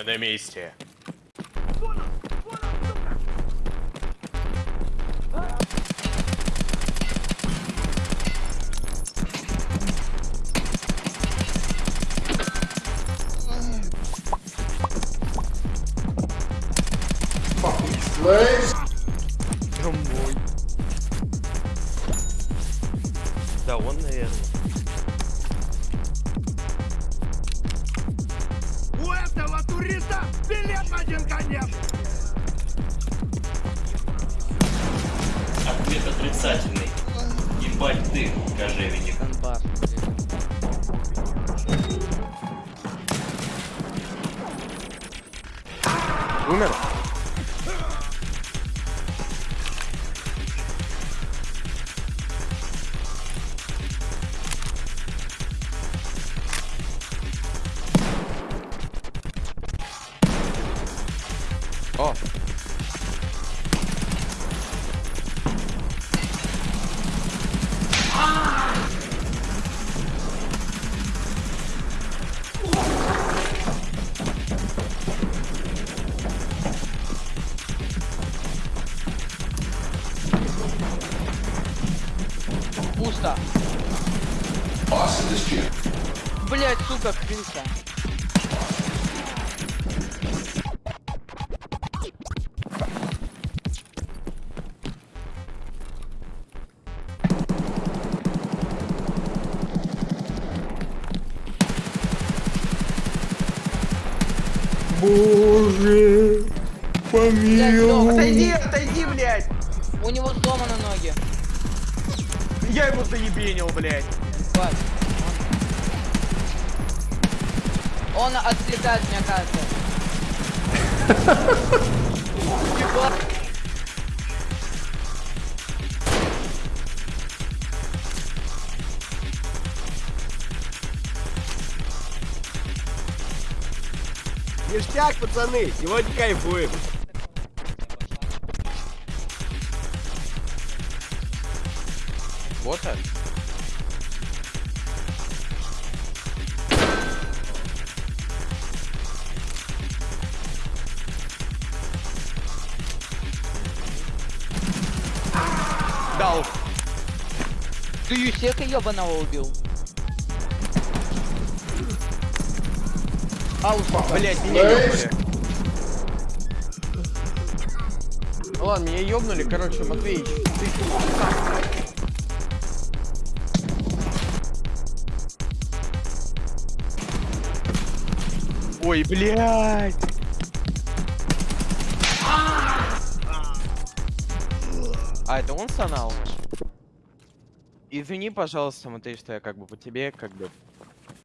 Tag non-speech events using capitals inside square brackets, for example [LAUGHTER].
Мы на месте. Домой. Да, он, наверное. Один конец! Ответ отрицательный. Ебать ты, кожевенник. Донбасс. Умер? О! Пусто. Блять, сука, крыса. Боже! Сдох. Отойди, отойди, блядь! У него сломаны ноги. Я его заебенил, блядь! Хватит. Он, отвлекает, мне кажется. [LAUGHS] Ништяк, пацаны, сегодня кайфуем. Вот так. Дал. Ты Юсека ебаного убил. Алфа, блядь, меня ебнули. Ну ладно, меня ёбнули, короче, Матвеич. Ты... Ой, блядь! А, это он сонал? Извини, пожалуйста, Матвей, что я как бы по тебе, как бы